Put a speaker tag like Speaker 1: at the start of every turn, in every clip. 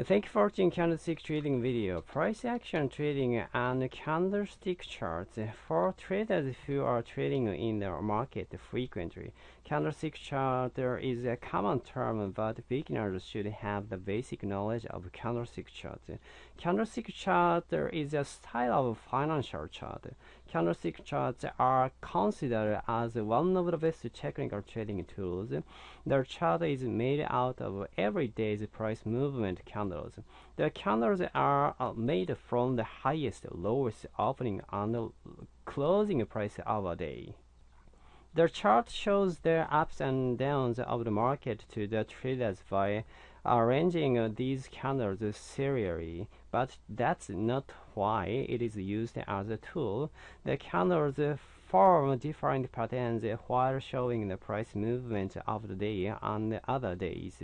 Speaker 1: Uh, thank you for watching candlestick trading video. Price action trading and candlestick charts for traders who are trading in the market frequently. Candlestick chart is a common term, but beginners should have the basic knowledge of candlestick chart. Candlestick chart is a style of financial chart. Candlestick charts are considered as one of the best technical trading tools. The chart is made out of every day's price movement candles. The candles are uh, made from the highest, lowest opening and closing price of a day. The chart shows the ups and downs of the market to the traders by arranging these candles serially, but that's not why it is used as a tool. The candles form different patterns while showing the price movement of the day and other days.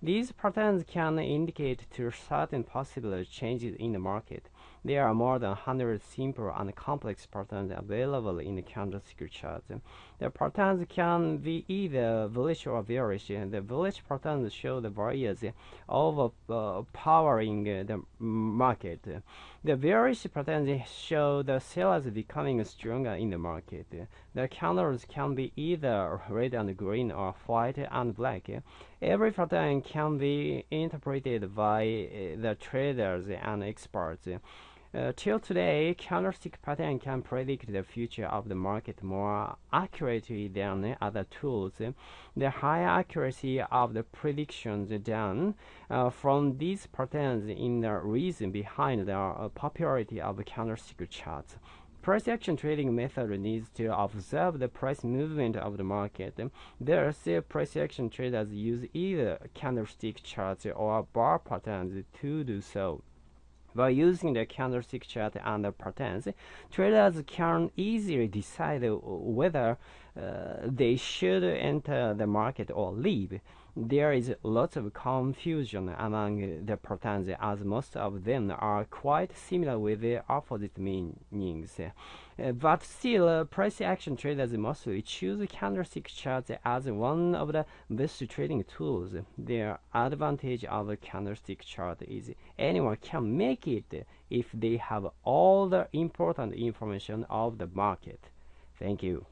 Speaker 1: These patterns can indicate to certain possible changes in the market. There are more than 100 simple and complex patterns available in the candlestick chart. The patterns can be either bullish or bearish. The bullish patterns show the buyers overpowering uh, the market. The bearish patterns show the sellers becoming stronger in the market. The candles can be either red and green or white and black. Every pattern can be interpreted by uh, the traders and experts. Uh, till today, candlestick pattern can predict the future of the market more accurately than other tools. The high accuracy of the predictions done uh, from these patterns is the reason behind the uh, popularity of candlestick charts. Price action trading method needs to observe the price movement of the market. Thus, price action traders use either candlestick charts or bar patterns to do so. By using the candlestick chart and the patterns, traders can easily decide whether uh, they should enter the market or leave. There is lots of confusion among the patterns as most of them are quite similar with opposite meanings. Uh, but still, uh, price action traders mostly choose candlestick charts as one of the best trading tools. The advantage of a candlestick chart is anyone can make it if they have all the important information of the market. Thank you.